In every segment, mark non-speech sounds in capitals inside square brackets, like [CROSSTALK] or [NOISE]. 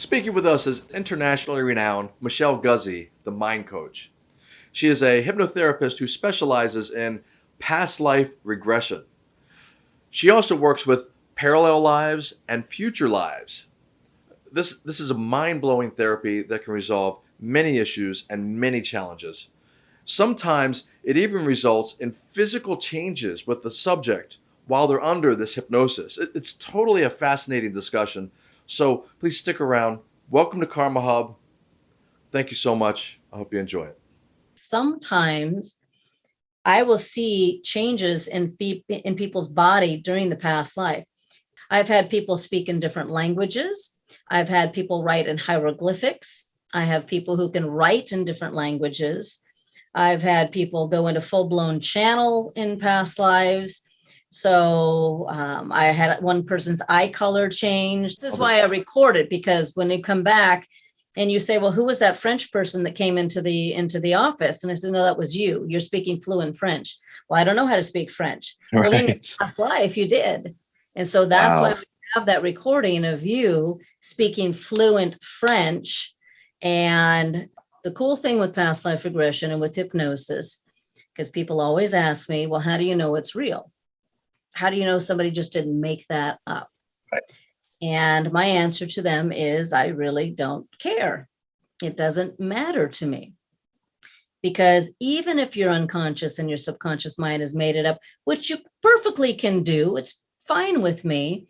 Speaking with us is internationally renowned Michelle Guzy, the Mind Coach. She is a hypnotherapist who specializes in past life regression. She also works with parallel lives and future lives. This, this is a mind blowing therapy that can resolve many issues and many challenges. Sometimes it even results in physical changes with the subject while they're under this hypnosis. It, it's totally a fascinating discussion. So please stick around. Welcome to Karma Hub. Thank you so much. I hope you enjoy it. Sometimes I will see changes in, in people's body during the past life. I've had people speak in different languages. I've had people write in hieroglyphics. I have people who can write in different languages. I've had people go into full blown channel in past lives. So um, I had one person's eye color change. This is why I record it because when they come back and you say, well, who was that French person that came into the into the office? And I said, no, that was you. You're speaking fluent French. Well, I don't know how to speak French. Right. Well, in your past life, you did. And so that's wow. why we have that recording of you speaking fluent French. And the cool thing with past life regression and with hypnosis, because people always ask me, well, how do you know it's real? How do you know somebody just didn't make that up? Right. And my answer to them is I really don't care. It doesn't matter to me. Because even if you're unconscious and your subconscious mind has made it up, which you perfectly can do, it's fine with me.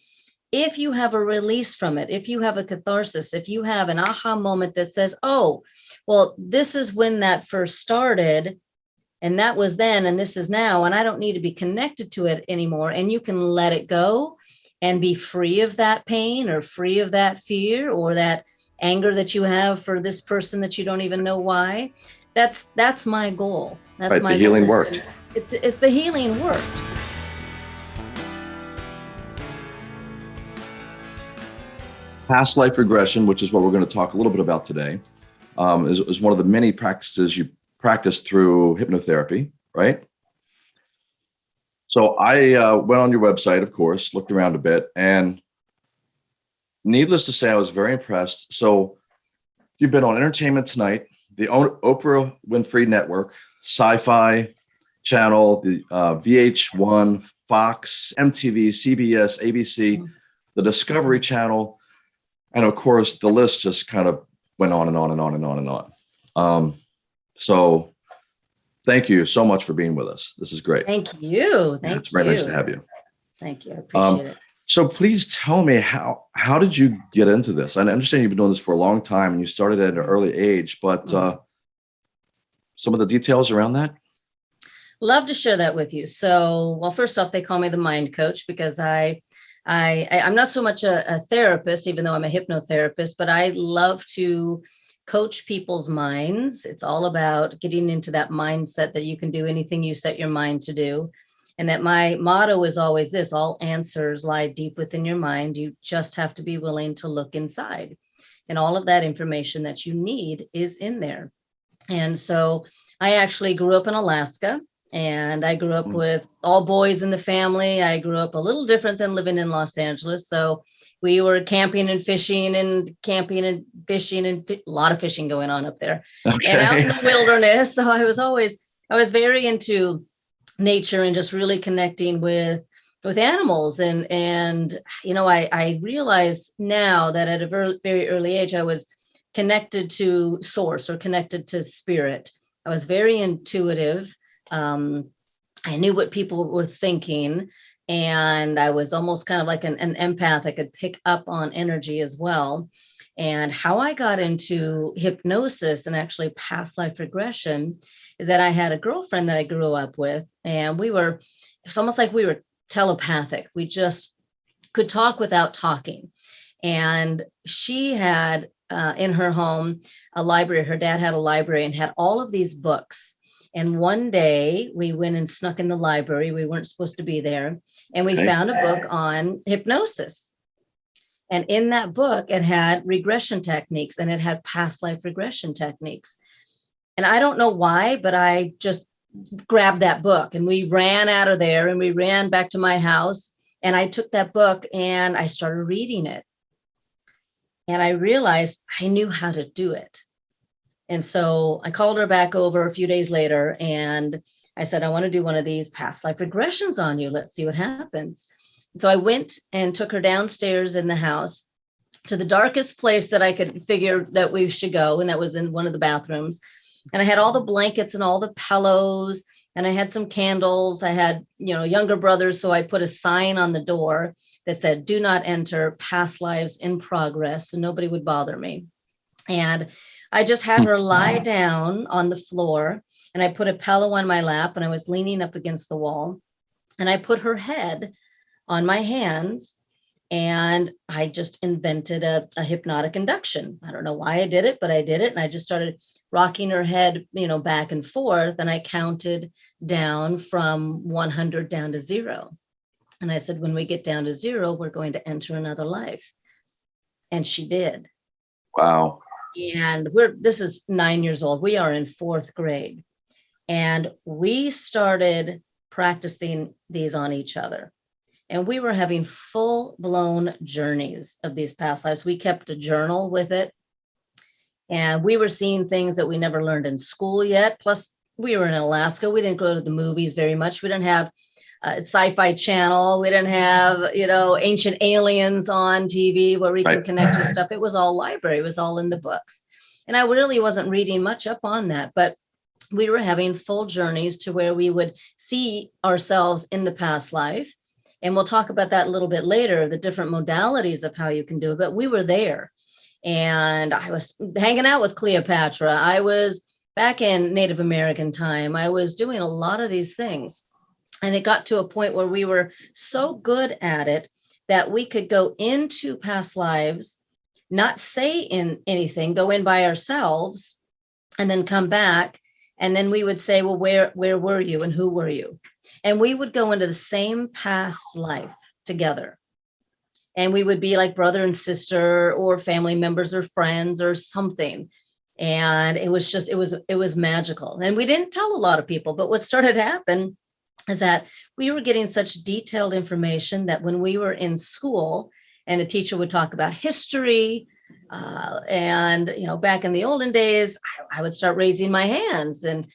If you have a release from it, if you have a catharsis, if you have an aha moment that says, oh, well, this is when that first started, and that was then, and this is now, and I don't need to be connected to it anymore, and you can let it go and be free of that pain or free of that fear or that anger that you have for this person that you don't even know why. That's that's my goal. That's right, my the healing worked. It's, it's the healing worked. Past life regression, which is what we're going to talk a little bit about today, um, is, is one of the many practices you practice through hypnotherapy, right? So I uh, went on your website, of course, looked around a bit, and needless to say, I was very impressed. So you've been on Entertainment Tonight, the Oprah Winfrey Network, Sci-Fi Channel, the uh, VH1, Fox, MTV, CBS, ABC, mm-hmm. the Discovery Channel, and of course, the list just kind of went on and on and on and on and on. Um, so thank you so much for being with us. This is great. Thank you. Thank yeah, it's very you. nice to have you. Thank you. I appreciate um, it. So please tell me how how did you get into this? I understand you've been doing this for a long time and you started at an early age, but mm-hmm. uh, some of the details around that. Love to share that with you. So, well, first off, they call me the mind coach because I I, I am not so much a, a therapist, even though I'm a hypnotherapist, but I love to coach people's minds. It's all about getting into that mindset that you can do anything you set your mind to do. And that my motto is always this all answers lie deep within your mind. You just have to be willing to look inside. And all of that information that you need is in there. And so I actually grew up in Alaska and I grew up mm. with all boys in the family. I grew up a little different than living in Los Angeles. So we were camping and fishing and camping and fishing and fi- a lot of fishing going on up there okay. and out in the [LAUGHS] wilderness. So I was always, I was very into nature and just really connecting with with animals and and you know I I realize now that at a very very early age I was connected to source or connected to spirit. I was very intuitive. Um, I knew what people were thinking and I was almost kind of like an, an empath. I could pick up on energy as well. And how I got into hypnosis and actually past life regression is that I had a girlfriend that I grew up with, and we were, it's almost like we were telepathic. We just could talk without talking. And she had uh, in her home a library. Her dad had a library and had all of these books. And one day we went and snuck in the library. We weren't supposed to be there. And we okay. found a book on hypnosis. And in that book, it had regression techniques and it had past life regression techniques. And I don't know why, but I just grabbed that book and we ran out of there and we ran back to my house. And I took that book and I started reading it. And I realized I knew how to do it. And so I called her back over a few days later and I said, I want to do one of these past life regressions on you. Let's see what happens. So I went and took her downstairs in the house to the darkest place that I could figure that we should go. And that was in one of the bathrooms. And I had all the blankets and all the pillows and I had some candles. I had, you know, younger brothers. So I put a sign on the door that said, do not enter past lives in progress. So nobody would bother me. And I just had her [LAUGHS] lie down on the floor and I put a pillow on my lap and I was leaning up against the wall and I put her head on my hands and I just invented a, a, hypnotic induction. I don't know why I did it, but I did it. And I just started rocking her head, you know, back and forth. And I counted down from 100 down to zero. And I said, when we get down to zero, we're going to enter another life. And she did. Wow. And we're, this is nine years old. We are in fourth grade. And we started practicing these on each other. And we were having full blown journeys of these past lives. We kept a journal with it. And we were seeing things that we never learned in school yet. Plus, we were in Alaska. We didn't go to the movies very much. We didn't have uh, sci-fi channel. We didn't have, you know, ancient aliens on TV where we right. can connect with stuff. It was all library. It was all in the books. And I really wasn't reading much up on that, but we were having full journeys to where we would see ourselves in the past life. And we'll talk about that a little bit later, the different modalities of how you can do it, but we were there. And I was hanging out with Cleopatra. I was back in Native American time. I was doing a lot of these things. And it got to a point where we were so good at it that we could go into past lives, not say in anything, go in by ourselves, and then come back. And then we would say, well, where, where were you and who were you? And we would go into the same past life together. And we would be like brother and sister or family members or friends or something. And it was just, it was, it was magical. And we didn't tell a lot of people, but what started to happen is that we were getting such detailed information that when we were in school and the teacher would talk about history, uh, and you know, back in the olden days, I, I, would start raising my hands and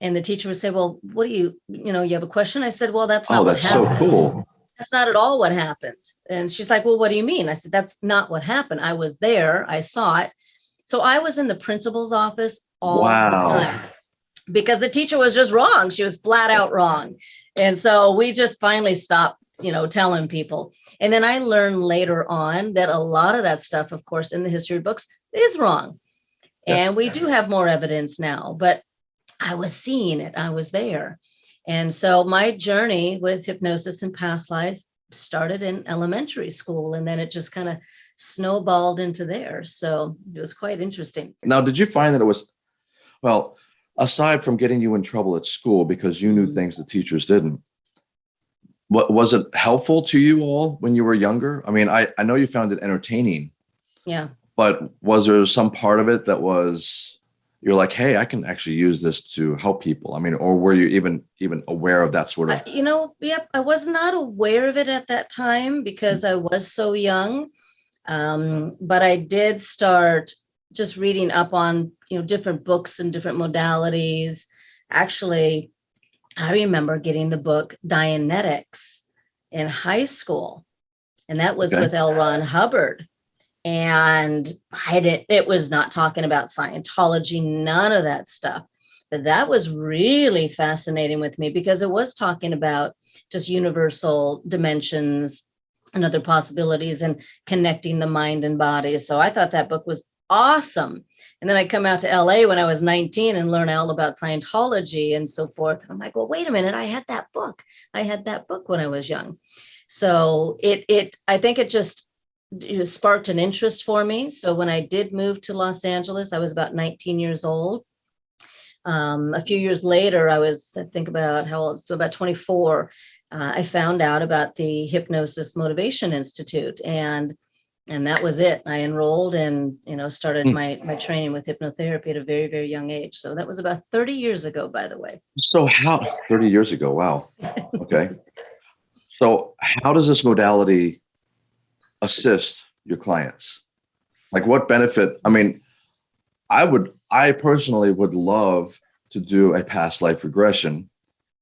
and the teacher would say, well, what do you, you know, you have a question? I said, well, that's not oh, that's so cool. That's not at all what happened. And she's like, well, what do you mean? I said, that's not what happened. I was there. I saw it. So I was in the principal's office all wow. the time because the teacher was just wrong. She was flat out wrong. And so we just finally stopped, you know, telling people. And then I learned later on that a lot of that stuff, of course, in the history books is wrong. And we do have more evidence now, but I was seeing it, I was there. And so my journey with hypnosis and past life started in elementary school and then it just kind of snowballed into there. So it was quite interesting. Now, did you find that it was, well, aside from getting you in trouble at school because you knew mm-hmm. things the teachers didn't, what was it helpful to you all when you were younger? I mean, I, I know you found it entertaining. Yeah. But was there some part of it that was you're like, hey, I can actually use this to help people. I mean, or were you even even aware of that sort of? You know, yep, I was not aware of it at that time because mm. I was so young. Um, but I did start just reading up on you know different books and different modalities. Actually, I remember getting the book Dianetics in high school, and that was okay. with L. Ron Hubbard. And I did it was not talking about Scientology, none of that stuff. But that was really fascinating with me because it was talking about just universal dimensions and other possibilities and connecting the mind and body. So I thought that book was awesome. And then I come out to LA when I was 19 and learn all about Scientology and so forth. And I'm like, well, wait a minute, I had that book. I had that book when I was young. So it, it, I think it just it sparked an interest for me. So when I did move to Los Angeles, I was about 19 years old. Um, a few years later, I was, I think about how old, about 24, uh, I found out about the Hypnosis Motivation Institute and and that was it. I enrolled and you know started mm. my my training with hypnotherapy at a very very young age. So that was about 30 years ago, by the way. So how 30 years ago? Wow. Okay. so how does this modality assist your clients? Like what benefit? I mean, I would, I personally would love to do a past life regression.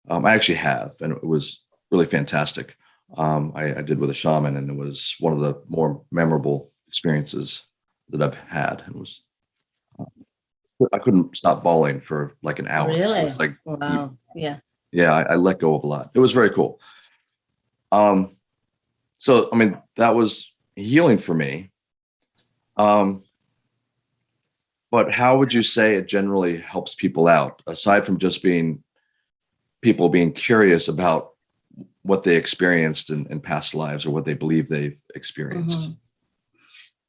Um, I actually have, and it was really fantastic. Um, I, I, did with a shaman, and it was one of the more memorable experiences that I've had. It was, uh, I couldn't stop bawling for like an hour. Really? It was like, wow. Yeah. Yeah, I, I let go of a lot. It was very cool. Um, so I mean, that was healing for me. Um, but how would you say it generally helps people out aside from just being people being curious about what they experienced in, in past lives or what they believe they've experienced? Mm -hmm.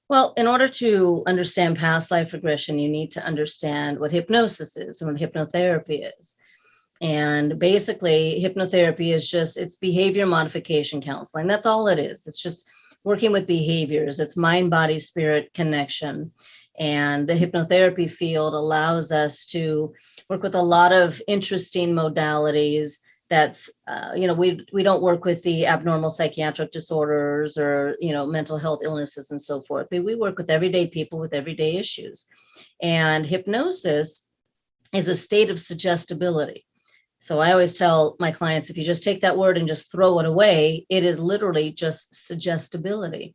Well, in order to understand past life regression, you need to understand what hypnosis is and what hypnotherapy is. And basically, hypnotherapy is just it's behavior modification counseling. That's all it is. It's just working with behaviors. It's mind, body, spirit connection. And the hypnotherapy field allows us to work with a lot of interesting modalities that's uh, you know we we don't work with the abnormal psychiatric disorders or you know mental health illnesses and so forth but we work with everyday people with everyday issues. And hypnosis is a state of suggestibility. So i always tell my clients if you just take that word and just throw it away it is literally just suggestibility.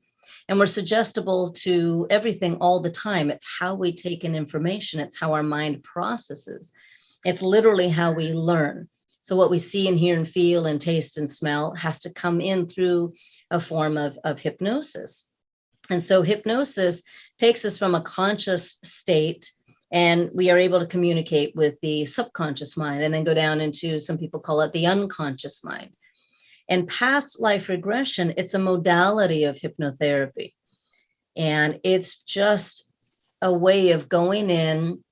And we're suggestible to everything all the time. It's how we take in information. It's how our mind processes. It's literally how we learn so what we see and hear and feel and taste and smell has to come in through a form of, of hypnosis. And so hypnosis takes us from a conscious state and we are able to communicate with the subconscious mind and then go down into, some people call it the unconscious mind. And past life regression, it's a modality of hypnotherapy. And it's just a way of going in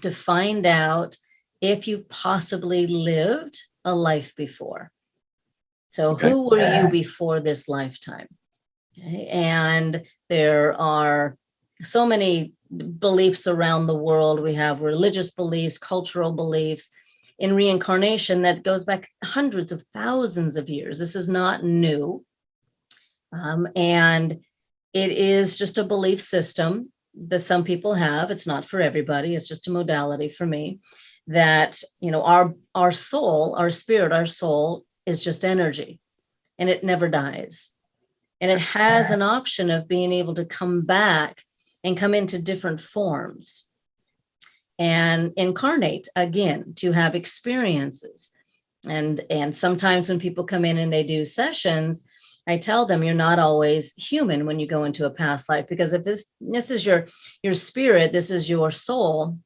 to find out if you've possibly lived a life before. So okay. who were you before this lifetime? Okay. And there are so many beliefs around the world. We have religious beliefs, cultural beliefs in reincarnation that goes back hundreds of thousands of years. This is not new. Um, and it is just a belief system that some people have. It's not for everybody. It's just a modality for me that you know our our soul our spirit our soul is just energy and it never dies. And it has an option of being able to come back and come into different forms and incarnate again to have experiences. And and sometimes when people come in and they do sessions I tell them you're not always human when you go into a past life because if this this is your your spirit this is your soul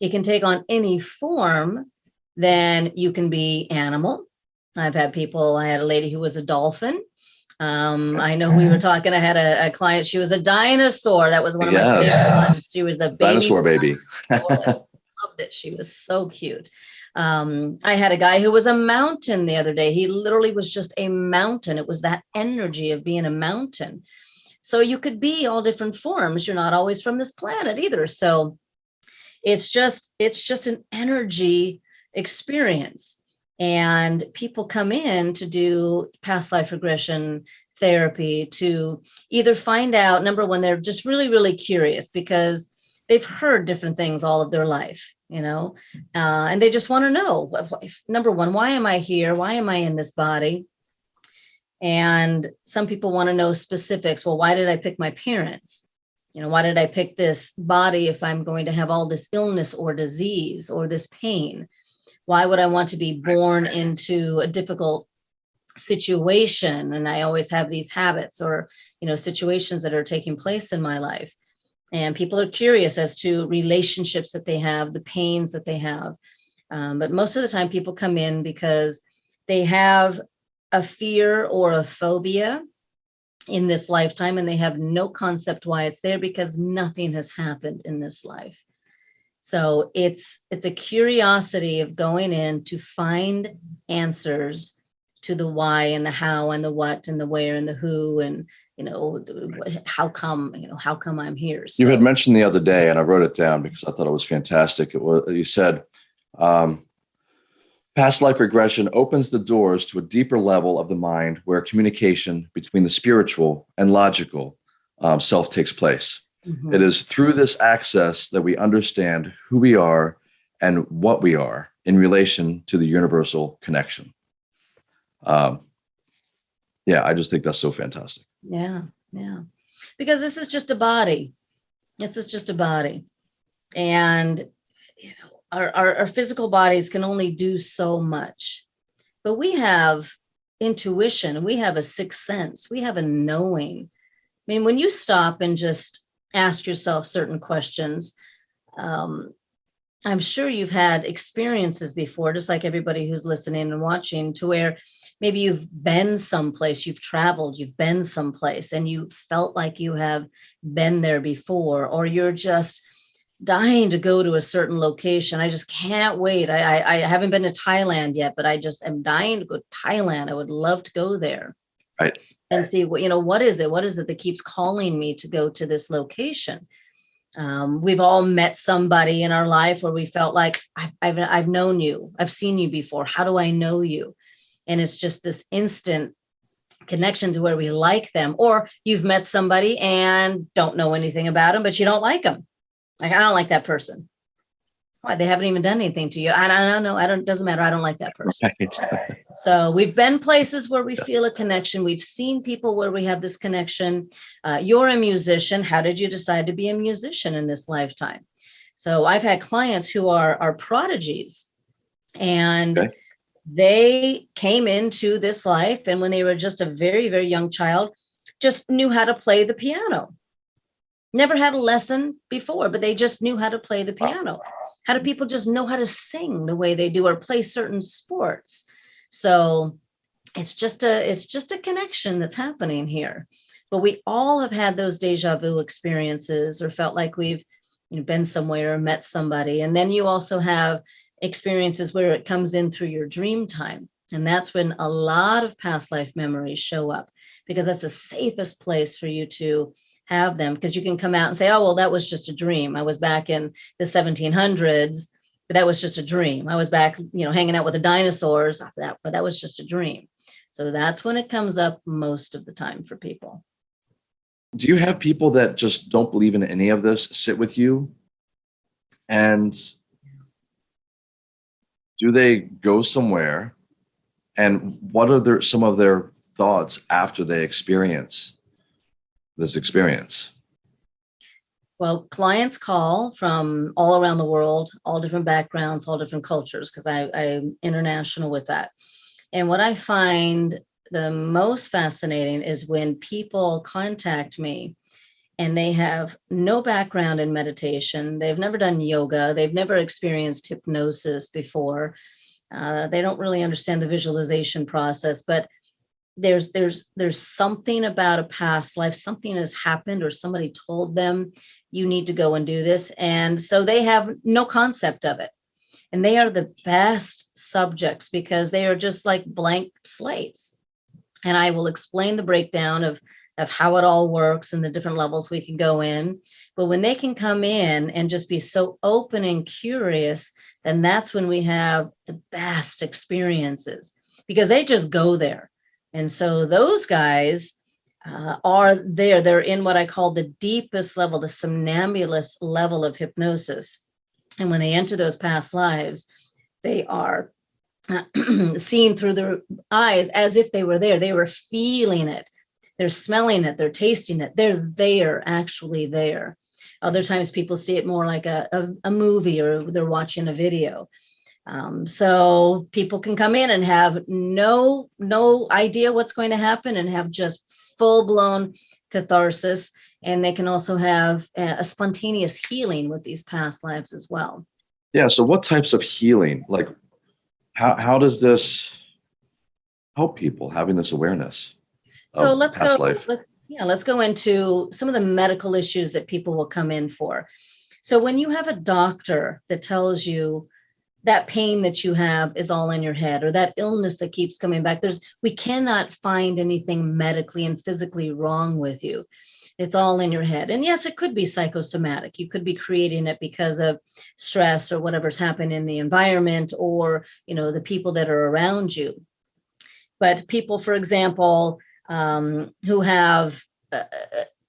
it can take on any form, then you can be animal. I've had people, I had a lady who was a dolphin. Um, I know we were talking, I had a, a, client, she was a dinosaur. That was one of yes. my favorite ones. She was a baby. Dinosaur baby. loved it. She was so cute. Um, I had a guy who was a mountain the other day. He literally was just a mountain. It was that energy of being a mountain. So you could be all different forms. You're not always from this planet either. So it's just it's just an energy experience. And people come in to do past life regression therapy to either find out number one they're just really really curious because they've heard different things all of their life you know uh, and they just want to know number one why am i here? Why am i in this body? And some people want to know specifics. Well why did i pick my parents you know, why did I pick this body if I'm going to have all this illness or disease or this pain? Why would I want to be born into a difficult situation? And I always have these habits or, you know, situations that are taking place in my life. And people are curious as to relationships that they have, the pains that they have. Um, but most of the time people come in because they have a fear or a phobia in this lifetime and they have no concept why it's there because nothing has happened in this life. So it's it's a curiosity of going in to find answers to the why and the how and the what and the where and the who and you know how come you know how come I'm here. So, you had mentioned the other day and I wrote it down because I thought it was fantastic. It was you said um, Past life regression opens the doors to a deeper level of the mind where communication between the spiritual and logical um, self takes place. Mhm. It is through this access that we understand who we are and what we are in relation to the universal connection. Um, yeah, I just think that's so fantastic. Yeah, yeah. Because this is just a body. This is just a body. And you know, our, our, our physical bodies can only do so much. But we have intuition, we have a sixth sense, we have a knowing. I mean, when you stop and just ask yourself certain questions, um, I'm sure you've had experiences before, just like everybody who's listening and watching, to where maybe you've been someplace, you've traveled, you've been someplace, and you felt like you have been there before, or you're just dying to go to a certain location. I just can't wait. I, I, I haven't been to Thailand yet, but I just am dying to go to Thailand. I would love to go there. Right. And see what, you know, what is it? What is it that keeps calling me to go to this location? Um, we've all met somebody in our life where we felt like I've, I've, I've known you, I've seen you before. How do I know you? And it's just this instant connection to where we like them. Or you've met somebody and don't know anything about them, but you don't like them. Like, I don't like that person. Why? They haven't even done anything to you. I, I don't know. I don't, doesn't matter. I don't like that person. Right. So we've been places where we Yes. feel a connection. We've seen people where we have this connection. Uh, you're a musician. How did you decide to be a musician in this lifetime? So I've had clients who are are prodigies, and Okay. they came into this life, and when they were just a very very young child, just knew how to play the piano. Never had a lesson before, but they just knew how to play the piano. How do people just know how to sing the way they do or play certain sports? So it's just a it's just a connection that's happening here. But we all have had those deja vu experiences or felt like we've you know, been somewhere or met somebody. And then you also have experiences where it comes in through your dream time. And that's when a lot of past life memories show up because that's the safest place for you to have them because you can come out and say, oh, well, that was just a dream. I was back in the 1700s, but that was just a dream. I was back, you know, hanging out with the dinosaurs, that, but that was just a dream. So that's when it comes up most of the time for people. Do you have people that just don't believe in any of this sit with you? And do they go somewhere? And what are their some of their thoughts after they experience this experience? Well, clients call from all around the world, all different backgrounds, all different cultures, because I'm international with that. And what I find the most fascinating is when people contact me and they have no background in meditation, they've never done yoga, they've never experienced hypnosis before, uh, they don't really understand the visualization process, but there's there's there's something about a past life something has happened or somebody told them you need to go and do this and so they have no concept of it. And they are the best subjects because they are just like blank slates. And i will explain the breakdown of of how it all works and the different levels we can go in. But when they can come in and just be so open and curious then that's when we have the best experiences because they just go there and so those guys uh, are there. They're in what I call the deepest level, the somnambulist level of hypnosis. And when they enter those past lives, they are uh, [CLEARS THROAT] seen through their eyes as if they were there. They were feeling it. They're smelling it. They're tasting it. They're there, actually there. Other times people see it more like a, a, a movie or they're watching a video. Um, so people can come in and have no no idea what's going to happen and have just full blown catharsis. And they can also have a, a spontaneous healing with these past lives as well. Yeah. So what types of healing, like how, how does this help people having this awareness? So let's go. life? Let, yeah, let's go into some of the medical issues that people will come in for. So when you have a doctor that tells you that pain that you have is all in your head or that illness that keeps coming back. There's we cannot find anything medically and physically wrong with you. It's all in your head. And yes it could be psychosomatic. You could be creating it because of stress or whatever's happened in the environment or you know the people that are around you. But people for example um, who have uh,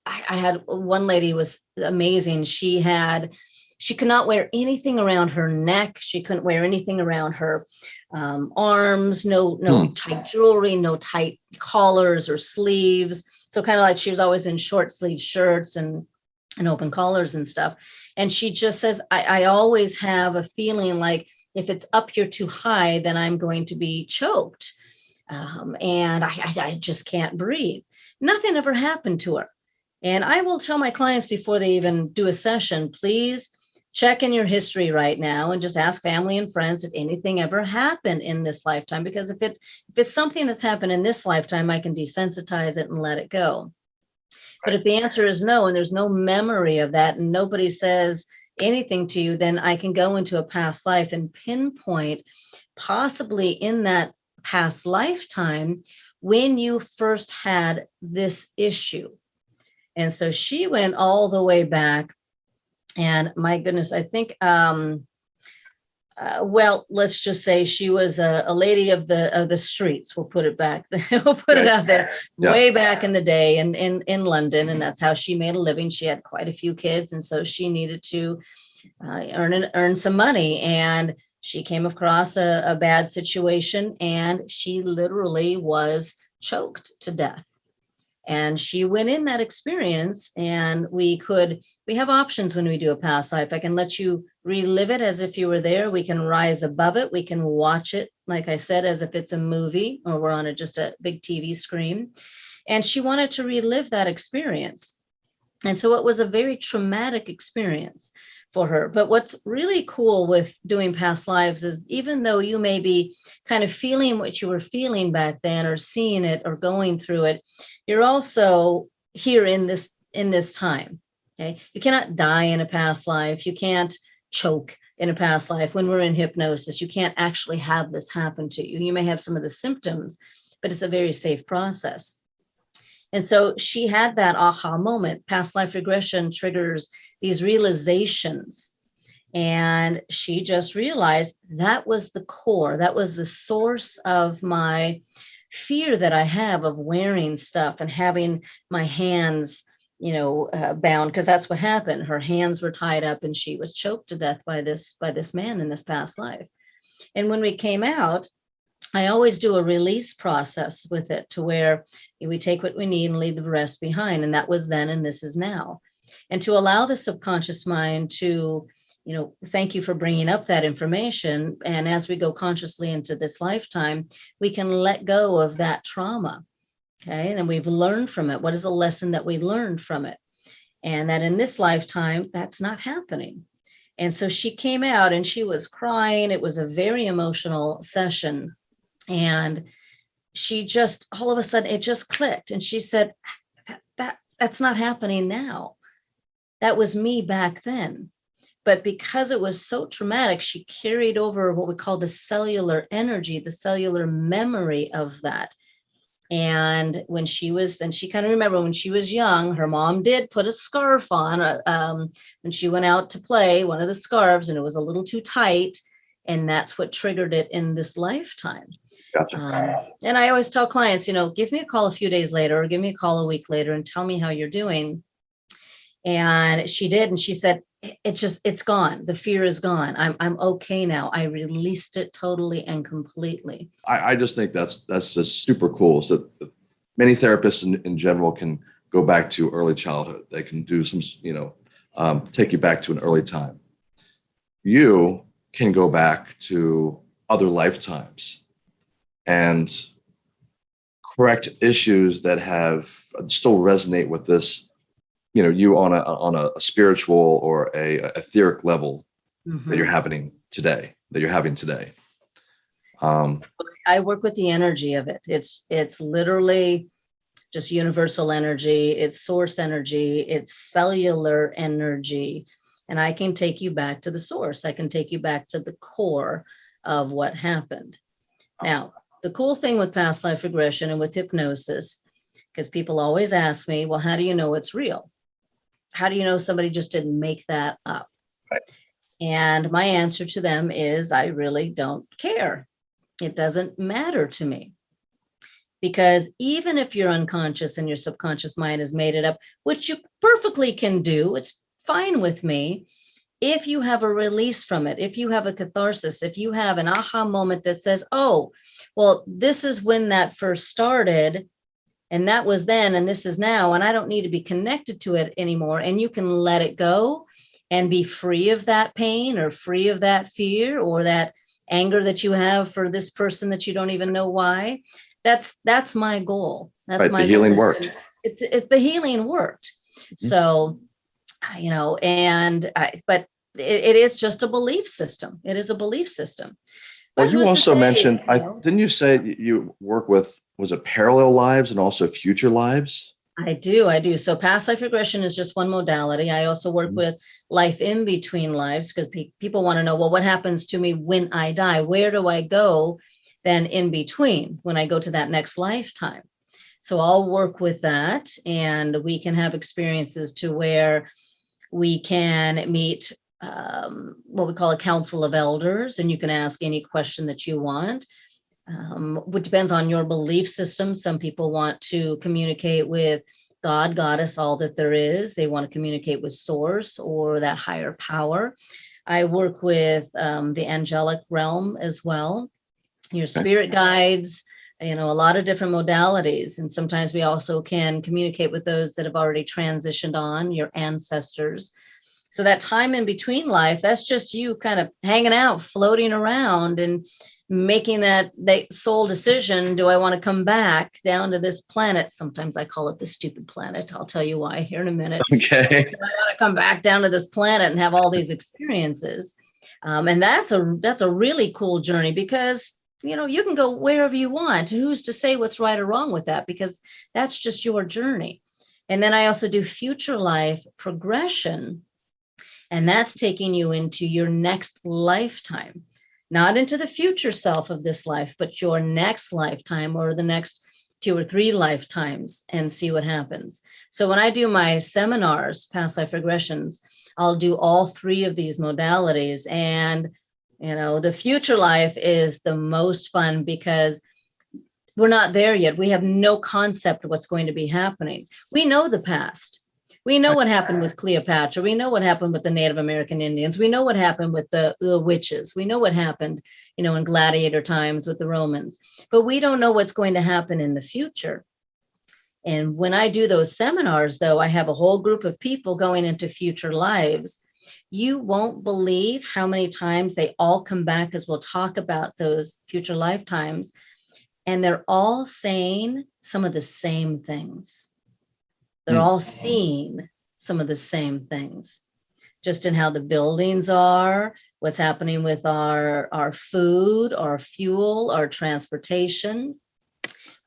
I, I had one lady was amazing. She had, she could not wear anything around her neck. She couldn't wear anything around her um, arms, no, no Hmm. tight jewelry, no tight collars or sleeves. So kind of like she was always in short sleeve shirts and, and open collars and stuff. And she just says, I, I always have a feeling like if it's up here too high, then I'm going to be choked. Um, and I, I, I just can't breathe. Nothing ever happened to her. And I will tell my clients before they even do a session, please check in your history right now and just ask family and friends if anything ever happened in this lifetime. Because if it's if it's something that's happened in this lifetime, I can desensitize it and let it go. But if the answer is no, and there's no memory of that, and nobody says anything to you, then I can go into a past life and pinpoint possibly in that past lifetime when you first had this issue. And so she went all the way back. And my goodness, I think, um, uh, well, let's just say she was a, a lady of the of the streets. We'll put it back. [LAUGHS] we'll put it out there Yeah. way back in the day in, in, in London. And that's how she made a living. She had quite a few kids. And so she needed to uh, earn, an- earn some money. And she came across a, a bad situation and she literally was choked to death. And she went in that experience and we could, we have options when we do a past life. I can let you relive it as if you were there. We can rise above it. We can watch it, like I said, as if it's a movie or we're on a, just a big TV screen. And she wanted to relive that experience. And so it was a very traumatic experience for her. But what's really cool with doing past lives is even though you may be kind of feeling what you were feeling back then or seeing it or going through it, you're also here in this in this time. Okay. You cannot die in a past life. You can't choke in a past life. When we're in hypnosis, you can't actually have this happen to you. You may have some of the symptoms, but it's a very safe process. And so she had that aha moment. Past life regression triggers these realizations. And she just realized that was the core, that was the source of my fear that I have of wearing stuff and having my hands, you know, uh, bound because that's what happened. Her hands were tied up and she was choked to death by this by this man in this past life. And when we came out, I always do a release process with it to where we take what we need and leave the rest behind. And that was then and this is now. And to allow the subconscious mind to, you know, thank you for bringing up that information. And as we go consciously into this lifetime, we can let go of that trauma. Okay. And we've learned from it. What is the lesson that we learned from it? And that in this lifetime, that's not happening. And so she came out and she was crying. It was a very emotional session. And she just all of a sudden it just clicked. And she said, that, that that's not happening now. That was me back then. But because it was so traumatic, she carried over what we call the cellular energy, the cellular memory of that. And when she was, then she kind of remember when she was young, her mom did put a scarf on uh, um, when she went out to play, one of the scarves, and it was a little too tight. And that's what triggered it in this lifetime. Gotcha. Um, and I always tell clients, you know, give me a call a few days later or give me a call a week later and tell me how you're doing. And she did. And she said, "It- it's just, it's gone. The fear is gone. I'm, I'm okay now. I released it totally and completely. I, I just think that's that's just super cool. So many therapists in, in general can go back to early childhood. They can do some, you know, um, take you back to an early time. You can go back to other lifetimes and correct issues that have still resonate with this, you know, you on a on a, spiritual or a, a etheric level that you're Mhm. having today, that you're having today. Um, I work with the energy of it. It's, it's literally just universal energy. It's source energy. It's cellular energy. And I can take you back to the source. I can take you back to the core of what happened. Now, the cool thing with past life regression and with hypnosis, because people always ask me, well, how do you know it's real? How do you know somebody just didn't make that up? Right. And my answer to them is I really don't care. It doesn't matter to me Because even if you're unconscious and your subconscious mind has made it up, which you perfectly can do, it's fine with me. If you have a release from it, if you have a catharsis, if you have an aha moment that says, oh, well, this is when that first started, and that was then, and this is now, and I don't need to be connected to it anymore, and you can let it go and be free of that pain or free of that fear or that anger that you have for this person that you don't even know why. That's that's my goal. That's Right, my goal healing to- worked. it's it, the healing worked. Mm-hmm. So you know and I, but it, it is just a belief system. It is a belief system. Well, you also say, mentioned, you I didn't you say you work with was it parallel lives and also future lives? I do, I do. So past life regression is just one modality. I also work Mhm. with life in between lives because people want to know, well, what happens to me when I die? Where do I go then in between when I go to that next lifetime? So I'll work with that and we can have experiences to where we can meet um, what we call a council of elders and you can ask any question that you want um, which depends on your belief system. Some people want to communicate with God, goddess, all that there is. They want to communicate with source or that higher power. I work with um, the angelic realm as well, your spirit guides, you know, a lot of different modalities. And sometimes we also can communicate with those that have already transitioned on, your ancestors. So that time in between life, that's just you kind of hanging out, floating around and making that that soul decision do i want to come back down to this planet sometimes i call it the stupid planet i'll tell you why here in a minute [LAUGHS] Okay. I want to come back down to this planet and have all these experiences. Um, and that's a that's a really cool journey because you know you can go wherever you want. Who's to say what's right or wrong with that? Because that's just your journey. And then I also do future life progression, and that's taking you into your next lifetime, not into the future self of this life, but your next lifetime or the next two or three lifetimes and see what happens. So when I do my seminars, past life regressions, I'll do all three of these modalities. And, you know, the future life is the most fun because we're not there yet. We have no concept of what's going to be happening. We know the past. We know what happened with Cleopatra. We know what happened with the Native American Indians. We know what happened with the, the witches. We know what happened, you know, in gladiator times with the Romans. But we don't know what's going to happen in the future. And when I do those seminars, though, I have a whole group of people going into future lives. You won't believe how many times they all come back as we'll talk about those future lifetimes. And they're all saying some of the same things. They're Hmm. all seeing some of the same things, just in how the buildings are, what's happening with our, our food, our fuel, our transportation,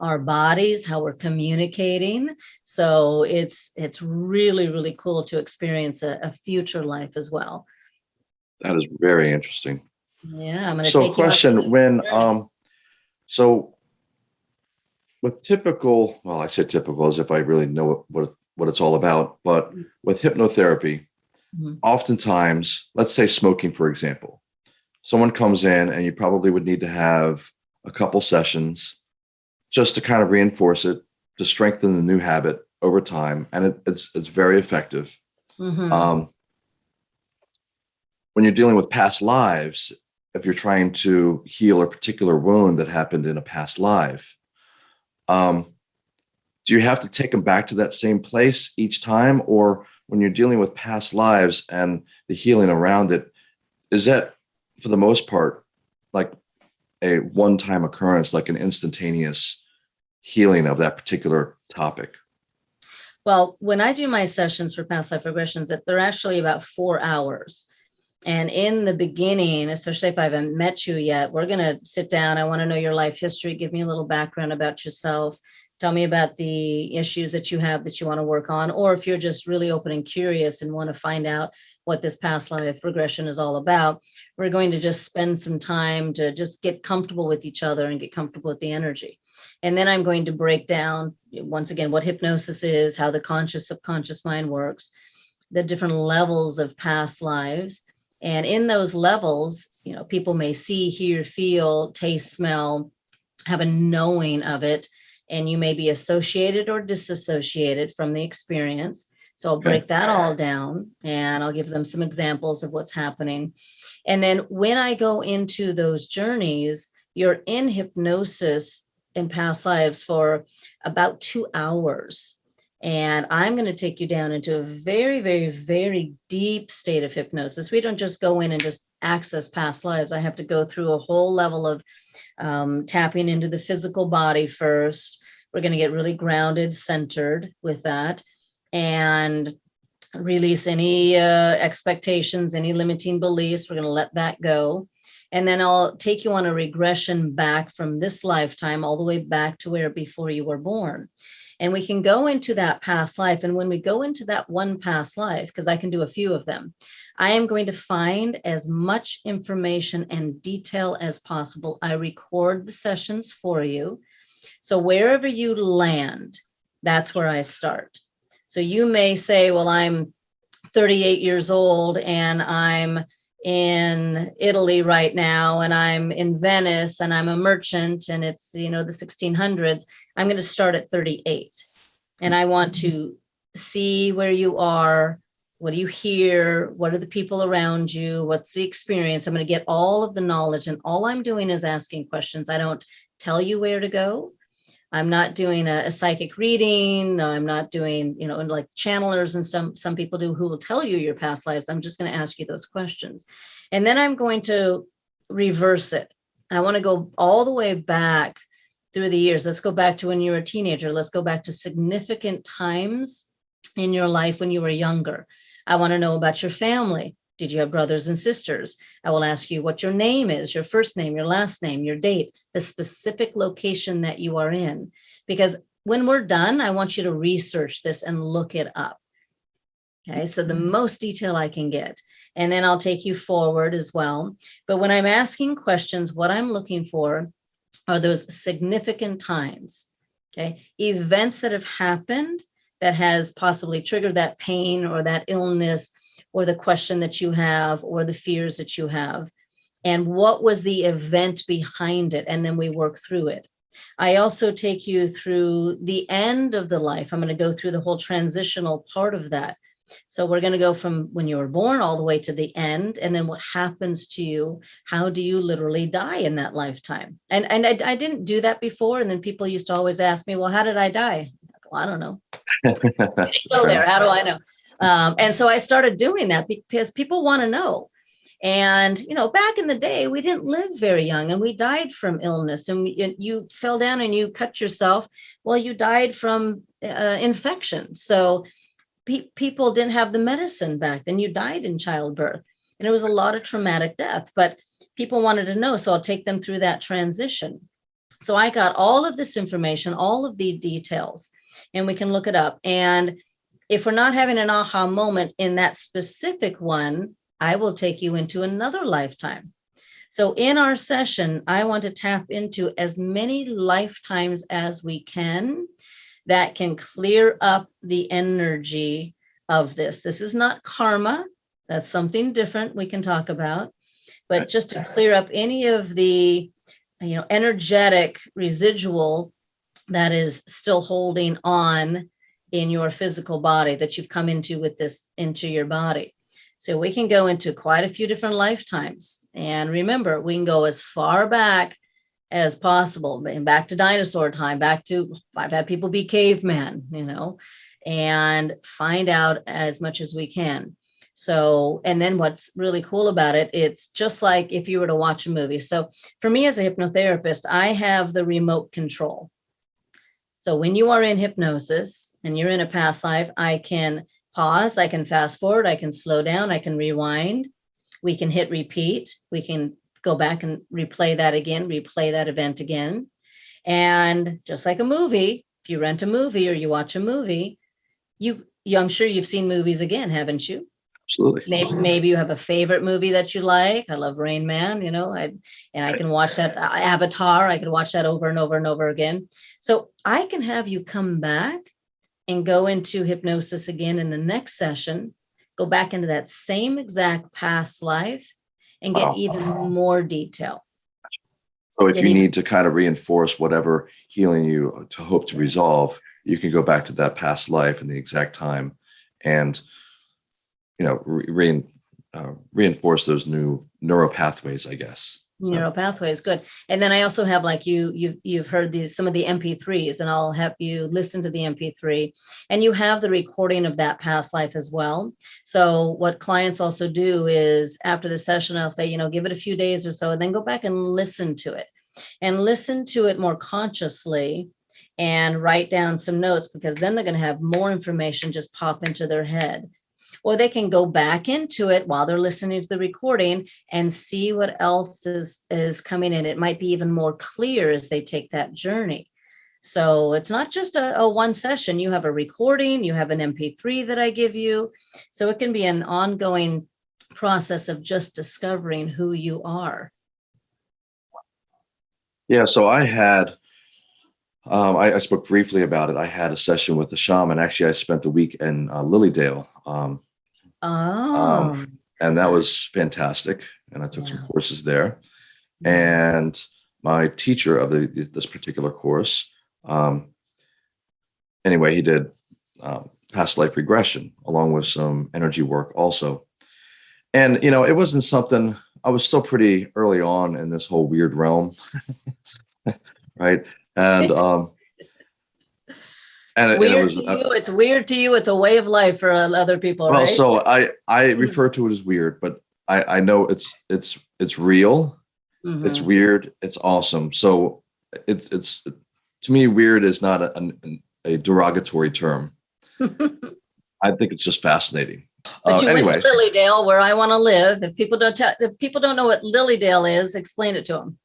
our bodies, how we're communicating. So it's it's really, really cool to experience a, a future life as well. That is very interesting. Yeah, I'm gonna So take question, when, um, so with typical, well, I say typical as if I really know what, what, what it's all about, but Mm. with hypnotherapy, Mhm. oftentimes, let's say smoking, for example, someone comes in and you probably would need to have a couple sessions just to kind of reinforce it, to strengthen the new habit over time. And it, it's, it's very effective. Mhm. Um, when you're dealing with past lives, if you're trying to heal a particular wound that happened in a past life, um, do you have to take them back to that same place each time? Or when you're dealing with past lives and the healing around it, is that for the most part like a one time occurrence, like an instantaneous healing of that particular topic? Well, when I do my sessions for past life regressions, they're actually about four hours. And in the beginning, especially if I haven't met you yet, we're going to sit down. I want to know your life history. Give me a little background about yourself. Tell me about the issues that you have that you want to work on. Or if you're just really open and curious and want to find out what this past life regression is all about, we're going to just spend some time to just get comfortable with each other and get comfortable with the energy. And then I'm going to break down, once again, what hypnosis is, how the conscious subconscious mind works, the different levels of past lives. And in those levels, you know, people may see, hear, feel, taste, smell, have a knowing of it. and you may be associated or disassociated from the experience. So I'll break that all down and I'll give them some examples of what's happening. And then when I go into those journeys, you're in hypnosis in past lives for about two hours. And I'm going to take you down into a very, very, very deep state of hypnosis. We don't just go in and just access past lives. I have to go through a whole level of um, tapping into the physical body first. We're going to get really grounded, centered with that, and release any uh, expectations, any limiting beliefs. We're going to let that go. And then I'll take you on a regression back from this lifetime all the way back to where before you were born. And we can go into that past life. And when we go into that one past life, because I can do a few of them, I am going to find as much information and detail as possible. I record the sessions for you. So wherever you land, that's where I start. So you may say, well, I'm 38 years old and I'm in Italy right now and I'm in Venice and I'm a merchant and it's, you know, the 1600s. I'm going to start at 38 and I want to see where you are. What do you hear? What are the people around you? What's the experience? I'm going to get all of the knowledge and all I'm doing is asking questions. I don't tell you where to go. I'm not doing a, a, psychic reading. No, I'm not doing, you know, like channelers and some, some people do who will tell you your past lives. I'm just going to ask you those questions. And then I'm going to reverse it. I want to go all the way back through the years. Let's go back to when you were a teenager. Let's go back to significant times in your life when you were younger. I want to know about your family. Did you have brothers and sisters? I will ask you what your name is, your first name, your last name, your date, the specific location that you are in. Because when we're done, I want you to research this and look it up. Okay, so the mm-hmm. most detail I can get. And then I'll take you forward as well. But when I'm asking questions, what I'm looking for are those significant times, okay? Events that have happened that has possibly triggered that pain or that illness or the question that you have or the fears that you have? And what was the event behind it? And then we work through it. I also take you through the end of the life. I'm going to go through the whole transitional part of that. So we're going to go from when you were born all the way to the end and then what happens to you? How do you literally die in that lifetime? And and i, I didn't do that before and then people used to always ask me well how did i die? Well, i don't know. [LAUGHS] Go there. How do i know um, and so I started doing that because people want to know. And, you know, back in the day, we didn't live very young and we died from illness and we, you fell down and you cut yourself. Well, you died from uh, infection. So pe people didn't have the medicine back then. You died in childbirth and it was a lot of traumatic death, but people wanted to know. So I'll take them through that transition. So I got all of this information, all of the details, and we can look it up. And if we're not having an aha moment in that specific one, I will take you into another lifetime. So in our session, I want to tap into as many lifetimes as we can that can clear up the energy of this. This is not karma. That's something different we can talk about. But just to clear up any of the you know, energetic residual that is still holding on in your physical body that you've come into with this into your body. So we can go into quite a few different lifetimes. And remember, we can go as far back as possible, back to dinosaur time, back to, I've had people be caveman, you know, and find out as much as we can. So, and then what's really cool about it, it's just like if you were to watch a movie. So for me as a hypnotherapist, I have the remote control. So when you are in hypnosis and you're in a past life, I can pause, I can fast forward, I can slow down, I can rewind, we can hit repeat, we can go back and replay that again, replay that event again. And just like a movie, if you rent a movie or you watch a movie, you, you I'm sure you've seen movies again, haven't you? Absolutely. Maybe, maybe you have a favorite movie that you like. I love Rain Man, you know, I, and I can watch that uh, Avatar. I can watch that over and over and over again. So I can have you come back and go into hypnosis again in the next session, go back into that same exact past life and get even more detail. So if Did you need to kind of reinforce whatever healing you to hope to resolve, you can go back to that past life and the exact time and, you know, re- rein, uh, reinforce those new neural pathways, I guess. So- neural pathways good. And then i also have like you you've you've heard these some of the mp3s and i'll have you listen to the mp3 and you have the recording of that past life as well. So what clients also do is after the session i'll say you know give it a few days or so and then go back and listen to it. And listen to it more consciously and write down some notes because then they're going to have more information just pop into their head or they can go back into it while they're listening to the recording and see what else is is coming in. It might be even more clear as they take that journey. So it's not just a, a one session. You have a recording you have an mp3 that i give you. So it can be an ongoing process of just discovering who you are. Yeah, so I had, um, I, I spoke briefly about it. I had a session with the shaman. Actually, I spent the week in uh, Lilydale, um, oh and that was fantastic. And I took some courses there. And my teacher of the this particular course, um, anyway, he did um, past life regression along with some energy work also. And you know, it wasn't something I was still pretty early on in this whole weird realm, [LAUGHS] right? And [LAUGHS] um, and, it- and it weird was to uh, you it's weird to you it's a way of life for other people well, right so I I Mm. refer to it as weird, but I I know it's it's it's real it's Mhm. weird it's awesome so it's it's to me weird is not a, an, a derogatory term [LAUGHS] i think it's just fascinating But uh, you anyway went to Lilydale, where I want to live. If people don't tell, if people don't know what Lilydale is, explain it to them.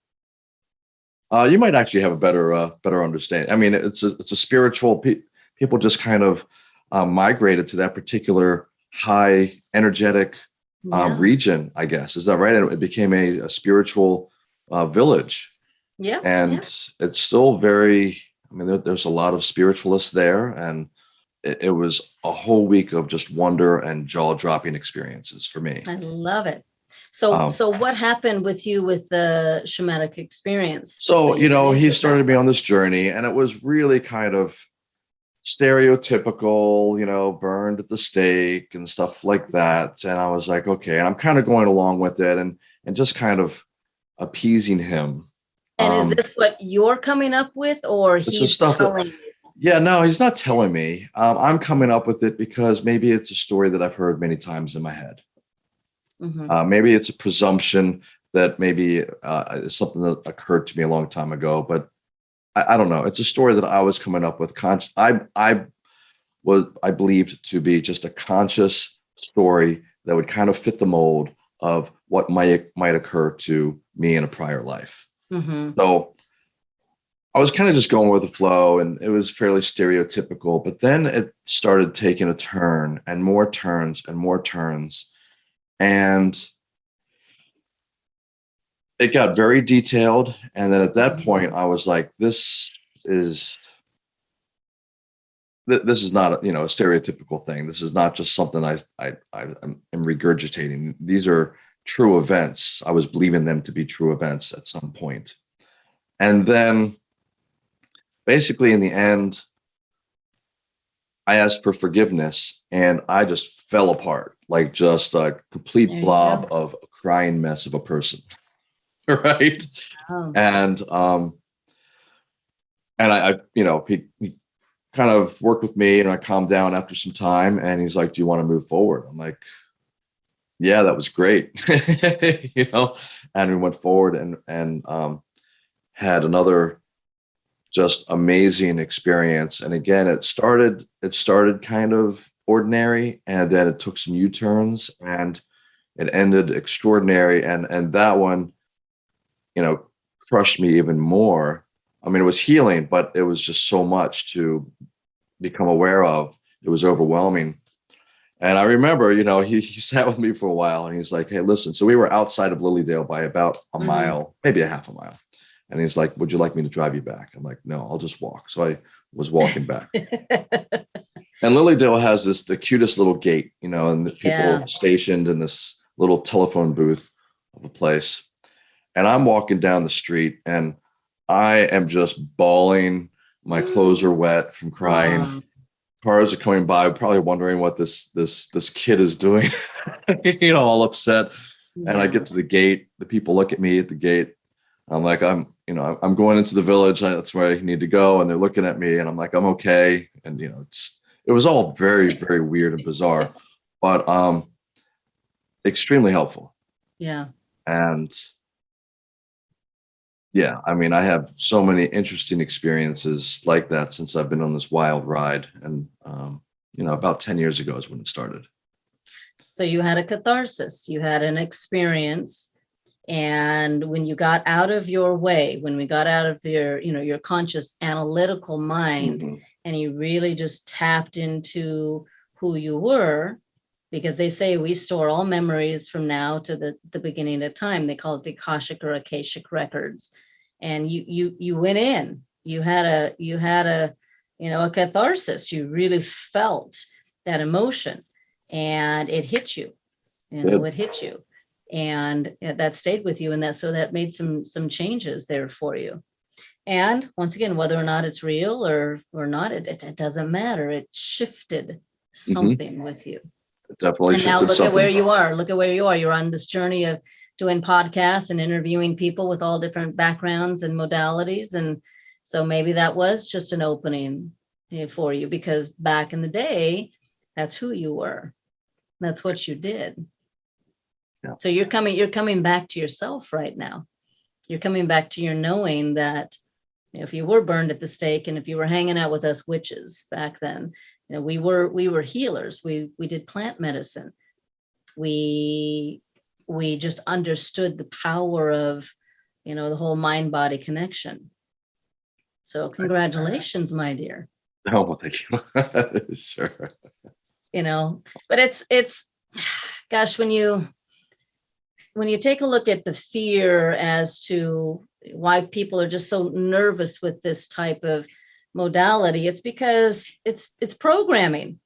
Uh, you might actually have a better uh, better understanding i mean it's a it's a spiritual pe- people just kind of um, migrated to that particular high energetic um, Yeah, region i guess. Is that right? And it became a, a spiritual uh, village. Yeah, and yeah. it's still very i mean there, there's a lot of spiritualists there and it, it was a whole week of just wonder and jaw-dropping experiences for me. I love it. So, Um, so what happened with you with the shamanic experience? so you know he started me on this journey and it was really kind of stereotypical you know burned at the stake and stuff like that and i was like okay and i'm kind of going along with it and and just kind of appeasing him And Um, is this what you're coming up with, or he's stuff telling? you? Yeah, no, he's not telling me. Um, I'm coming up with it because maybe it's a story that I've heard many times in my head. Mhm. Uh, maybe it's a presumption that maybe uh, something that occurred to me a long time ago, but I, I don't know. It's a story that I was coming up with. Con- I I was I believed to be just a conscious story that would kind of fit the mold of what might might occur to me in a prior life. Mhm. So I was kind of just going with the flow and it was fairly stereotypical, but then it started taking a turn and more turns and more turns. And it got very detailed. And then at that mm-hmm. point, I was like, this is. This is not, you know, a stereotypical thing. This is not just something I, I, I am regurgitating. These are true events. I was believing them to be true events at some. And then basically in the end, I asked for forgiveness and I just fell apart like just a complete There you blob of a crying mess of a person. [LAUGHS] right. Oh, And um and I, I you know, he, he kind of worked with me and I calmed down after some time and he's like, Do you want to move forward? I'm like, Yeah, that was great. [LAUGHS] you know, and we went forward and and um had another just amazing experience. And again it started it started kind of ordinary and then it took some u-turns and it ended extraordinary and and that one you know crushed me even more. I mean it was healing but it was just so much to become aware of. It was overwhelming. And i remember you know he, he [LAUGHS] sat with me for a while and he's like hey listen so we were outside of lilydale by about a Mhm. mile maybe a half a mile and he's like, Would you like me to drive you back? I'm like, No, I'll just walk. So I was walking back. [LAUGHS] and Lilydale has this the cutest little gate, you know, and the people Yeah. stationed in this little telephone booth of a place. and I'm walking down the street and I am just bawling. My mm. clothes are wet from crying. Wow. Cars are coming by, probably wondering what this this this kid is doing. [LAUGHS] you know, all upset. And I get to the gate. The people look at me at the gate. I'm like, I'm, you know, I'm going into the village. That's where I need to go. And they're looking at me, and I'm like, I'm okay. And you know, it was all very, very weird and bizarre, but um, extremely helpful. yeah. And yeah, I mean, I have so many interesting experiences like that since I've been on this wild ride. And um, you know, about 10 years ago is when it started. So you had a catharsis, you had an experience. And when you got out of your way, when we got out of your, you know, your conscious analytical mind Mhm. and you really just tapped into who you were, because they say we store all memories from now to the, the beginning of time. They call it the Akashic or Akashic records. And you you you went in, you had a you had a, you know, a catharsis. You really felt that emotion and it hit you. You know, it hit you. And that stayed with you and that so that made some some changes there for you. And once again, whether or not it's real or or not, it, it, it doesn't matter. It shifted something with you. It definitely And now look at where you are. Look at where you are. You're on this journey of doing podcasts and interviewing people with all different backgrounds and modalities. And so maybe that was just an opening eh, for you because back in the day, that's who you were. That's what you did. Yeah. So you're coming, you're coming back to yourself right now. You're coming back to your knowing that if you were burned at the stake and if you were hanging out with us witches back then, you know, we were we were healers. We we did plant medicine. We we just understood the power of, you know, the whole mind body connection. So congratulations, my dear. Oh, well, thank you. [LAUGHS] sure. you know but it's it's [SIGHS] gosh when you when you take a look at the fear as to why people are just so nervous with this type of modality it's because it's it's programming.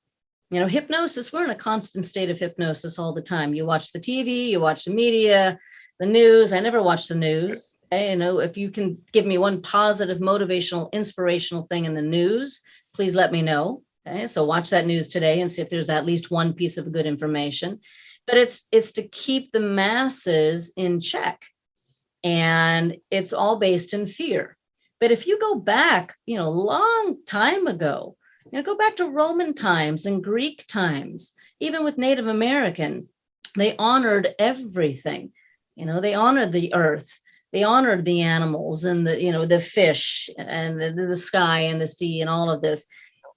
You know hypnosis we're in a constant state of hypnosis all the time. You watch the tv you watch the media the news. I never watch the news. You know if you can give me one positive motivational inspirational thing in the news please let me know. Okay, so watch that news today and see if there's at least one piece of good information. But it's it's to keep the masses in check. And it's all based in fear. But if you go back, you know, a long time ago, you know, go back to Roman times and Greek times, even with Native American, they honored everything. You know, they honored the earth. They honored the animals and the, you know, the fish and the, the sky and the sea and all of this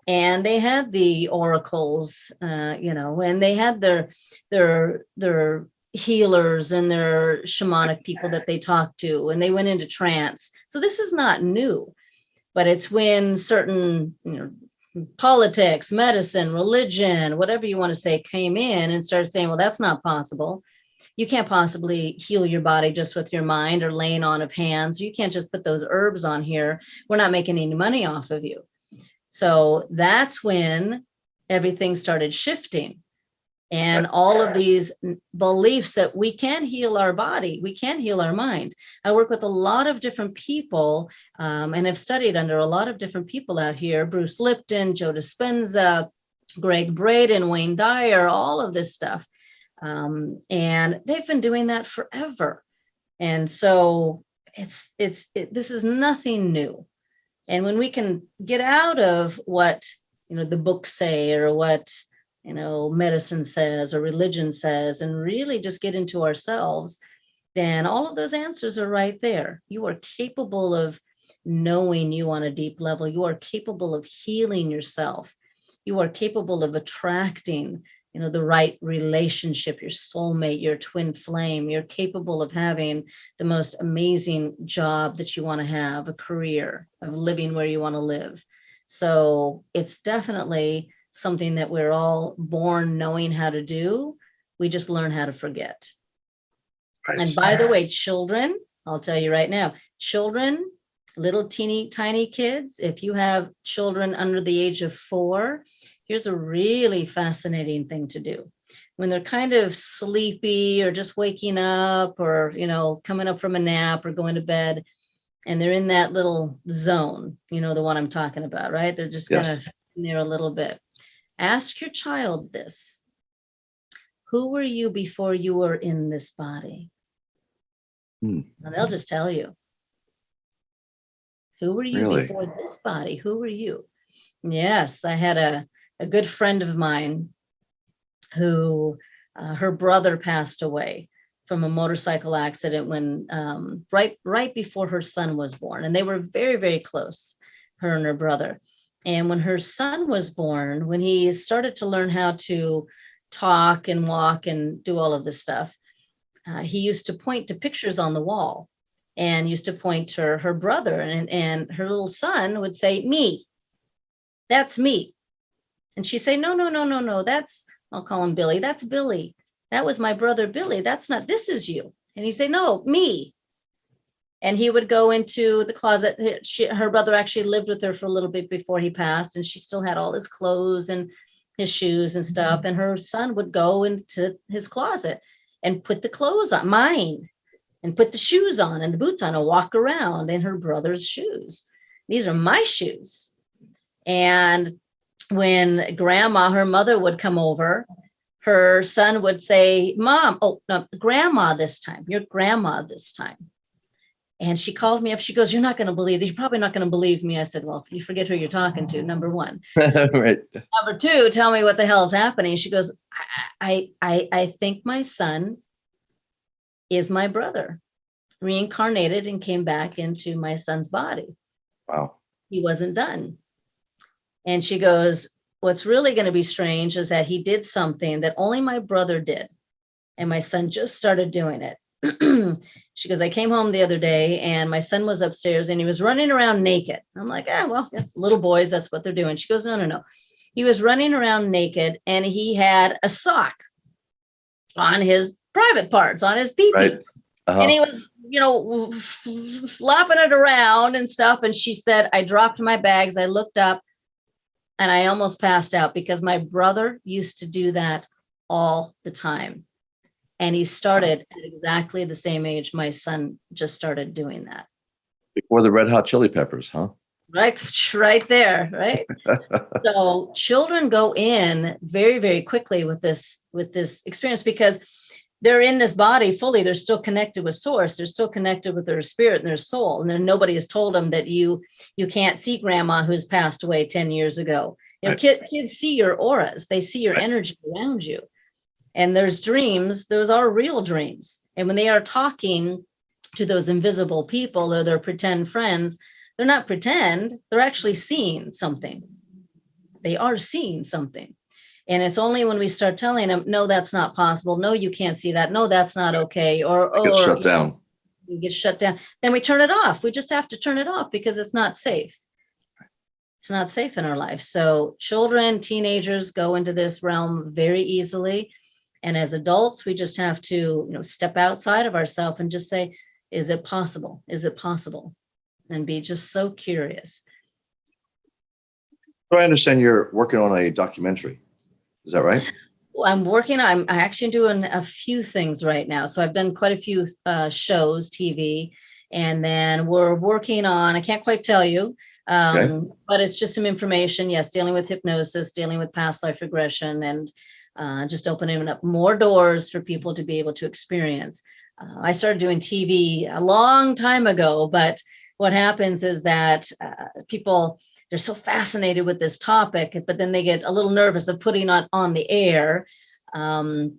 and they had the oracles uh, you know and they had their their their healers and their shamanic people that they talked to and they went into trance. So this is not new but it's when certain you know politics medicine religion whatever you want to say came in and started saying well that's not possible. You can't possibly heal your body just with your mind or laying on of hands. You can't just put those herbs on here. We're not making any money off of you so that's when everything started shifting. And all of these beliefs that we can heal our body, we can heal our mind. I work with a lot of different people um, and have studied under a lot of different people out here Bruce Lipton, Joe Dispenza, Gregg Braden, Wayne Dyer, all of this stuff. Um, and they've been doing that forever. And so it's, it's, it, this is nothing new. And when we can get out of what, you know, the books say or what, you know, medicine says or religion says, and really just get into ourselves, then all of those answers are right there. You are capable of knowing you on a deep level. You are capable of healing yourself. You are capable of attracting, you know, the right relationship, your soulmate, your twin flame. You're capable of having the most amazing job that you want to have, a career, of living where you want to live. So it's definitely something that we're all born knowing how to do. We just learn how to forget. Right. And by the way, children, I'll tell you right now, children, little teeny tiny kids, if you have children under the age of four, here's a really fascinating thing to do. When they're kind of sleepy or just waking up or, you know, coming up from a nap or going to bed, and they're in that little zone, you know, the one I'm talking about, right? They're just Yes. kind of in there a little bit. Ask your child this. Who were you before you were in this body? Hmm. And they'll just tell you. Who were you Really? before this body? Who were you? Yes, I had a, a good friend of mine who uh, her brother passed away from a motorcycle accident when um, right right before her son was born, and they were very very close, her and her brother. And when her son was born, when he started to learn how to talk and walk and do all of this stuff, uh, he used to point to pictures on the wall and used to point to her brother and, and her little son would say, me, that's me. And she'd say, no, no, no, no, no, that's, I'll call him Billy. That's Billy. That was my brother, Billy. That's not, this is you. And he'd say, no, me. And he would go into the closet. She, her brother actually lived with her for a little bit before he passed and she still had all his clothes and his shoes and stuff. Mm-hmm. And her son would go into his closet and put the clothes on, mine, and put the shoes on and the boots on and walk around in her brother's shoes. These are my shoes. And when grandma, her mother would come over, her son would say, Mom, oh, no, grandma this time, your grandma this time. And she called me up. She goes, You're not going to believe this. You're probably not going to believe me. I said, Well, you forget who you're talking to, number one [LAUGHS] right. number two, tell me what the hell is happening. She goes, I, I, I, I think my son is my brother, reincarnated and came back into my son's body. Wow. He wasn't done. And she goes, what's really going to be strange is that he did something that only my brother did. And my son just started doing it. [CLEARS THROAT] she goes, I came home the other day and my son was upstairs and he was running around naked. I'm like, ah, well, that's little boys. That's what they're doing. She goes, no, no, no. He was running around naked and he had a sock on his private parts, on his pee Right. Uh-huh. and he was you know flopping it around and stuff and she said i dropped my bags i looked up and i almost passed out because my brother used to do that all the time. And he started at exactly the same age my son just started doing that. Before the red hot chili peppers, huh? right [LAUGHS] right there right? [LAUGHS] So children go in very very quickly with this with this experience because they're in this body fully they're still connected with source they're still connected with their spirit and their soul and then nobody has told them that you you can't see grandma who's passed away 10 years ago. You know Right. kid, kids see your auras they see your Right. energy around you. And there's dreams those are real dreams. And when they are talking to those invisible people or their pretend friends they're not pretend they're actually seeing something. They are seeing something and it's only when we start telling them no that's not possible. No you can't see that. No that's not okay. Or or shut down. you get shut down. Then we turn it off. We just have to turn it off because it's not safe. It's not safe in our life so children teenagers go into this realm very easily. And as adults we just have to you know step outside of ourselves and just say is it possible? Is it possible? And be just so curious. So I understand you're working on a documentary. Is that right? Well, I'm working, I'm I actually doing a few things right now. So I've done quite a few uh, shows, TV, and then we're working on, I can't quite tell you, um, but it's just some information. Yes, dealing with hypnosis, dealing with past life regression, and uh, just opening up more doors for people to be able to experience. Uh, I started doing TV a long time ago, but what happens is that uh, people, they're so fascinated with this topic, but then they get a little nervous of putting it on the air um,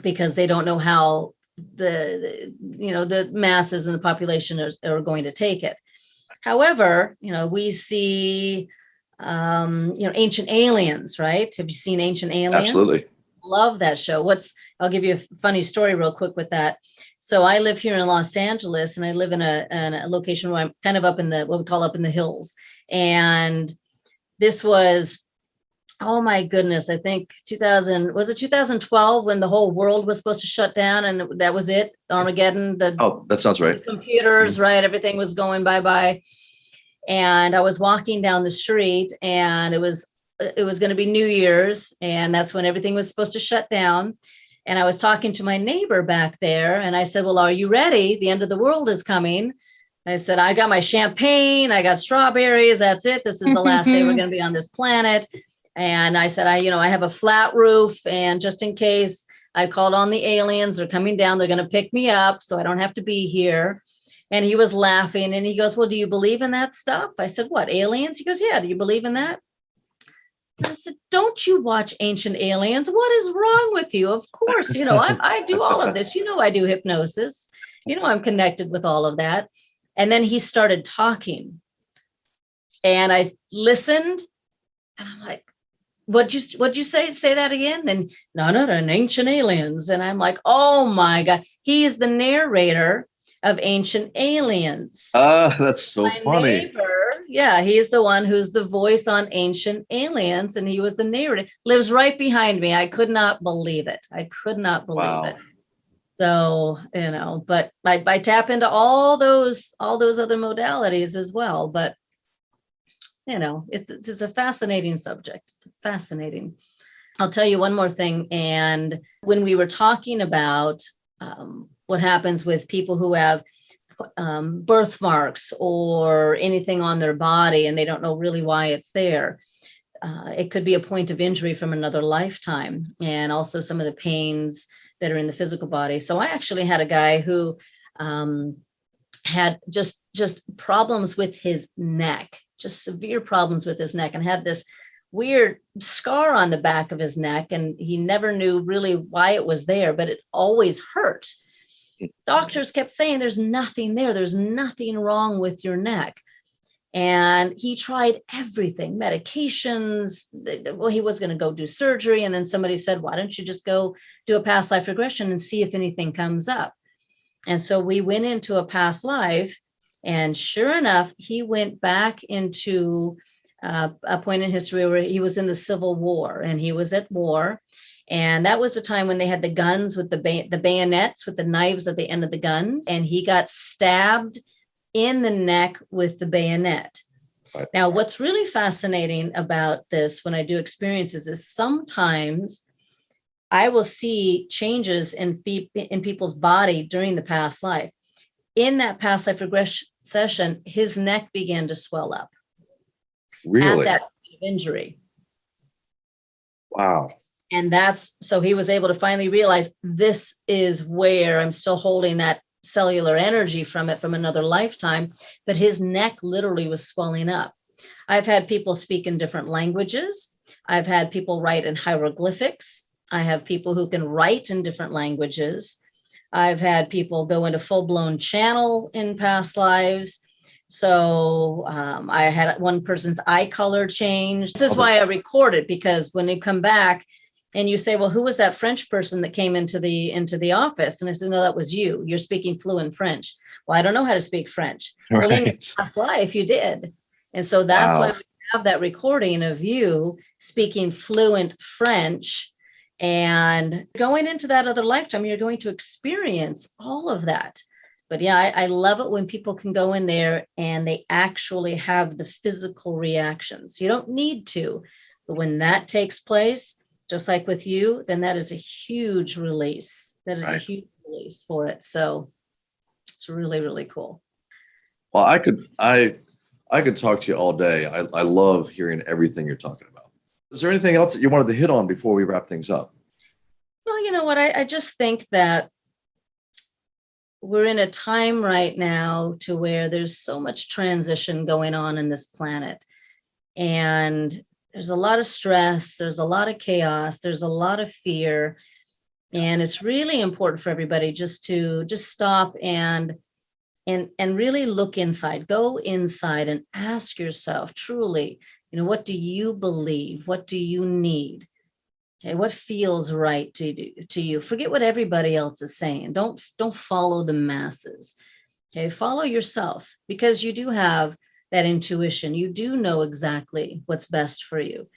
because they don't know how the, you know the masses and the population are, are going to take it. However, you know we see um, you know ancient aliens, right? Have you seen Ancient Aliens? Absolutely. Love that show. What's I'll give you a funny story real quick with that. So I live here in Los Angeles and I live in a, in a location where I'm kind of up in the what we call up in the hills. And this was oh my goodness, I think 2000 was it 2012 when the whole world was supposed to shut down and that was it, Armageddon, the Oh, that sounds right. computers, mm-hmm. right? Everything was going bye bye. And I was walking down the street and it was Uh, it was going to be New Year's, and that's when everything was supposed to shut down. And I was talking to my neighbor back there, and I said, "Well, are you ready? The end of the world is coming." I said, "I got my champagne, I got strawberries. That's it. This is the last day we're [LAUGHS] going to be on this planet." And I said, "I, you know, I have a flat roof, and just in case." I called on the aliens. They're coming down. They're going to pick me up, so I don't have to be here. And he was laughing and he goes, Well, do you believe in that stuff? I said, What, aliens? He goes, Yeah, do you believe in that? I said, Don't you watch Ancient Aliens? What is wrong with you? Of course, you know, I, I do all of this. You know, I do hypnosis. You know, I'm connected with all of that. And then he started talking. And I listened and I'm like, what'd you what'd you say? Say that again. And no, no, no, ancient aliens. And I'm like, oh my God. He's the narrator of Ancient Aliens. Ah, that's so My funny. neighbor, yeah, he's the one who's the voice on Ancient Aliens, and he was the narrator. Lives right behind me. I could not believe it. I could not believe Wow. it. So you know, but I, I tap into all those all those other modalities as well. But you know, it's it's, it's a fascinating subject. It's fascinating. I'll tell you one more thing. And when we were talking about um, what happens with people who have um, birthmarks or anything on their body and they don't know really why it's there. Uh, it could be a point of injury from another lifetime and also some of the pains that are in the physical body. So I actually had a guy who um, had just just problems with his neck, just severe problems with his neck and had this weird scar on the back of his neck and he never knew really why it was there, but it always hurt doctors kept saying there's nothing there there's nothing wrong with your neck. And he tried everything medications well he was going to go do surgery. And then somebody said why don't you just go do a past life regression and see if anything comes up? And so we went into a past life and sure enough he went back into uh, a point in history where he was in the civil war and he was at war and that was the time when they had the guns with the ba- the bayonets with the knives at the end of the guns. And he got stabbed in the neck with the bayonet. Right. Now, what's really fascinating about this when I do experiences is sometimes I will see changes in, fe- in people's body during the past life. In that past life regression session, his neck began to swell up Really? at that point of injury. wow. And that's so he was able to finally realize this is where I'm still holding that cellular energy from it from another lifetime, but his neck literally was swelling up. I've had people speak in different languages. I've had people write in hieroglyphics. I have people who can write in different languages. I've had people go into full blown channel in past lives. So um, I had one person's eye color change. This is why I record it because when you come back, and you say, well, who was that French person that came into the into the office? And I said, no, that was you. You're speaking fluent French. Well, I don't know how to speak French. Well, in your Right. past life, you did. And so that's why we have that recording of you speaking fluent French and going into that other lifetime, you're going to experience all of that. But yeah, I, I love it when people can go in there and they actually have the physical reactions. You don't need to, but when that takes place, just like with you, then that is a huge release. That is a huge release for it. So it's really, really cool. Well, I could I I could talk to you all day. I, I love hearing everything you're talking about. Is there anything else that you wanted to hit on before we wrap things up? Well, you know what? I, I just think that we're in a time right now to where there's so much transition going on in this planet. And there's a lot of stress, there's a lot of chaos, there's a lot of fear. And it's really important for everybody just to just stop and and and really look inside, go inside and ask yourself truly, you know, what do you believe? What do you need? Okay, what feels right to to you? Forget what everybody else is saying. Don't don't follow the masses. Okay, follow yourself because you do have that intuition. You do know exactly what's best for you.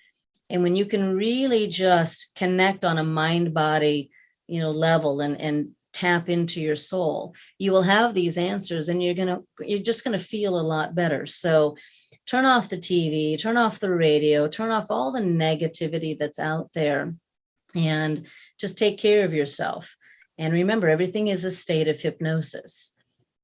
And when you can really just connect on a mind body, you know, level and and tap into your soul, you will have these answers and you're going to you're just going to feel a lot better. So turn off the TV, turn off the radio, turn off all the negativity that's out there, and just take care of yourself. And remember, everything is a state of hypnosis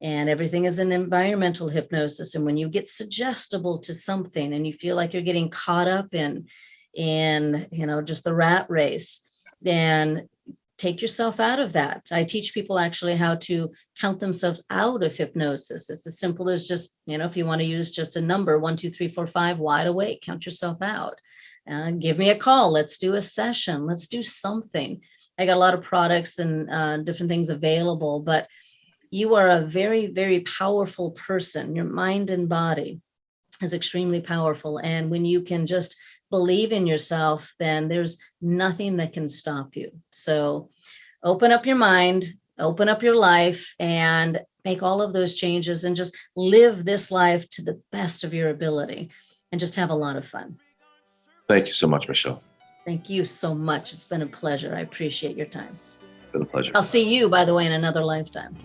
and everything is an environmental hypnosis. And when you get suggestible to something and you feel like you're getting caught up in, in, you know, just the rat race, then take yourself out of that. I teach people actually how to count themselves out of hypnosis. It's as simple as just, you know, if you want to use just a number, one, two, three, four, five, wide awake, count yourself out. Uh, give me a call. Let's do a session. Let's do something. I got a lot of products and uh, different things available, but you are a very, very powerful person. Your mind and body is extremely powerful. And when you can just believe in yourself, then there's nothing that can stop you. So open up your mind, open up your life and make all of those changes and just live this life to the best of your ability and just have a lot of fun. Thank you so much, Michelle. Thank you so much. It's been a pleasure. I appreciate your time. It's been a pleasure. I'll see you, by the way, in another lifetime.